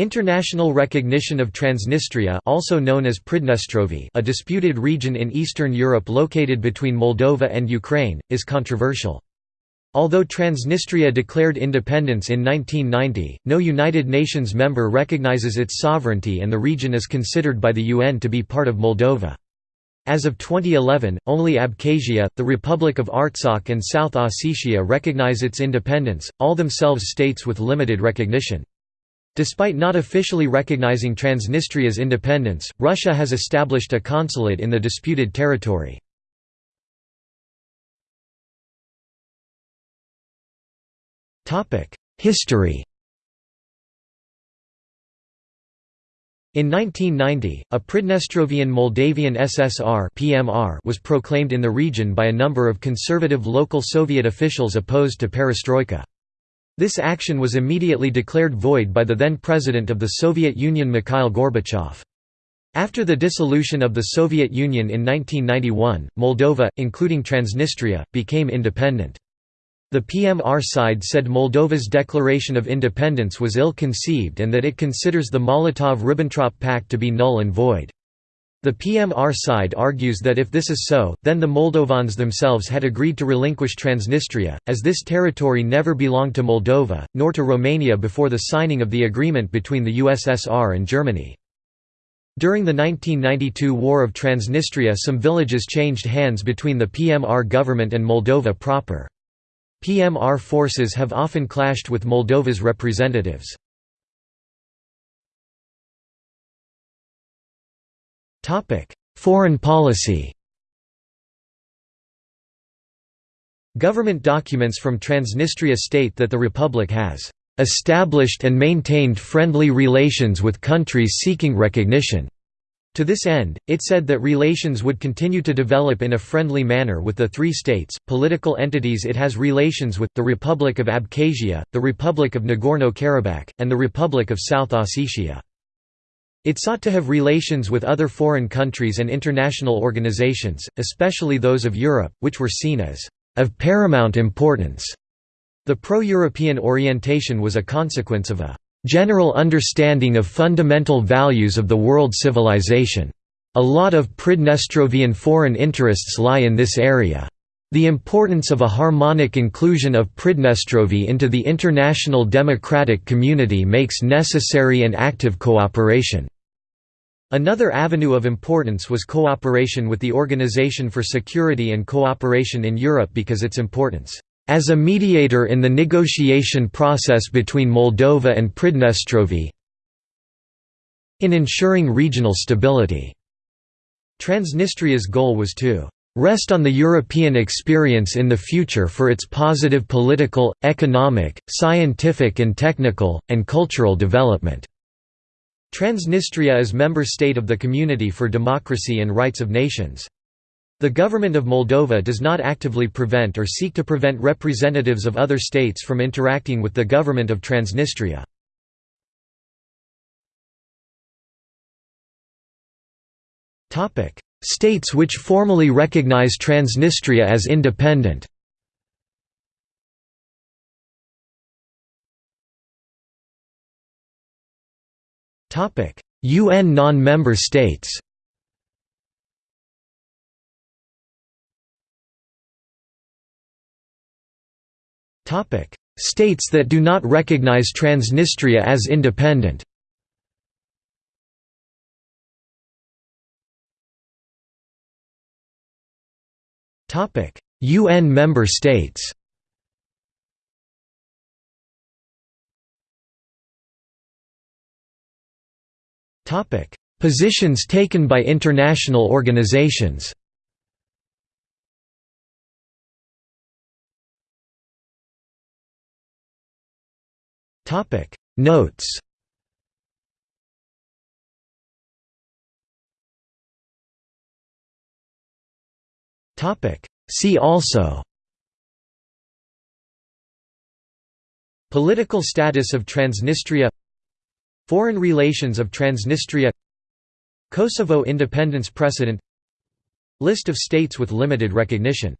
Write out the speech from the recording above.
International recognition of Transnistria also known as Pridnestrovie a disputed region in Eastern Europe located between Moldova and Ukraine, is controversial. Although Transnistria declared independence in 1990, no United Nations member recognizes its sovereignty and the region is considered by the UN to be part of Moldova. As of 2011, only Abkhazia, the Republic of Artsakh and South Ossetia recognize its independence, all themselves states with limited recognition. Despite not officially recognizing Transnistria's independence, Russia has established a consulate in the disputed territory. History In 1990, a Pridnestrovian Moldavian SSR (PMR) was proclaimed in the region by a number of conservative local Soviet officials opposed to perestroika. This action was immediately declared void by the then president of the Soviet Union Mikhail Gorbachev. After the dissolution of the Soviet Union in 1991, Moldova, including Transnistria, became independent. The PMR side said Moldova's declaration of independence was ill-conceived and that it considers the Molotov–Ribbentrop Pact to be null and void. The PMR side argues that if this is so, then the Moldovans themselves had agreed to relinquish Transnistria, as this territory never belonged to Moldova, nor to Romania before the signing of the agreement between the USSR and Germany. During the 1992 War of Transnistria some villages changed hands between the PMR government and Moldova proper. PMR forces have often clashed with Moldova's representatives. Foreign policy Government documents from Transnistria state that the republic has established and maintained friendly relations with countries seeking recognition. To this end, it said that relations would continue to develop in a friendly manner with the three states, political entities it has relations with, the Republic of Abkhazia, the Republic of Nagorno-Karabakh, and the Republic of South Ossetia. It sought to have relations with other foreign countries and international organizations, especially those of Europe, which were seen as of paramount importance. The pro-European orientation was a consequence of a general understanding of fundamental values of the world civilization. A lot of Pridnestrovian foreign interests lie in this area. The importance of a harmonic inclusion of Pridnestrovie into the international democratic community makes necessary and active cooperation. Another avenue of importance was cooperation with the Organization for Security and Cooperation in Europe because its importance as a mediator in the negotiation process between Moldova and Pridnestrovie in ensuring regional stability. Transnistria's goal was to rest on the European experience in the future for its positive political, economic, scientific and technical, and cultural development." Transnistria is member state of the Community for Democracy and Rights of Nations. The government of Moldova does not actively prevent or seek to prevent representatives of other states from interacting with the government of Transnistria. States which formally recognize Transnistria as independent. UN non-member states. States that do not recognize Transnistria as independent UN member states Topic: Positions taken by international organizations Topic: Notes See also Political status of Transnistria Foreign relations of Transnistria Kosovo independence precedent List of states with limited recognition